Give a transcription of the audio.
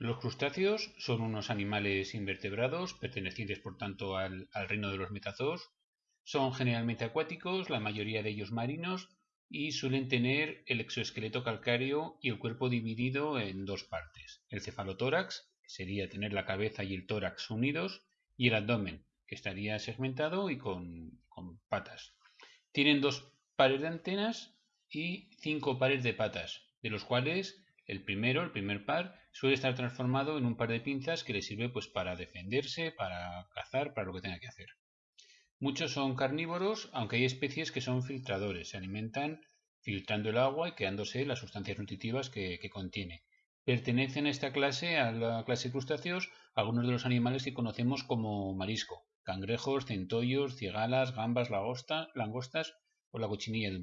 Los crustáceos son unos animales invertebrados, pertenecientes por tanto al, reino de los metazoos. Son generalmente acuáticos, la mayoría de ellos marinos, y suelen tener el exoesqueleto calcáreo y el cuerpo dividido en dos partes. El cefalotórax, que sería tener la cabeza y el tórax unidos, y el abdomen, que estaría segmentado y con, con patas. Tienen dos pares de antenas y cinco pares de patas, de los cuales el primero, el primer par, suele estar transformado en un par de pinzas que le sirve pues para defenderse, para cazar, para lo que tenga que hacer. Muchos son carnívoros, aunque hay especies que son filtradores, se alimentan filtrando el agua y quedándose las sustancias nutritivas que, contiene. Pertenecen a esta clase, a la clase de crustáceos, algunos de los animales que conocemos como marisco, cangrejos, centollos, cigalas, gambas, langostas o la cochinilla de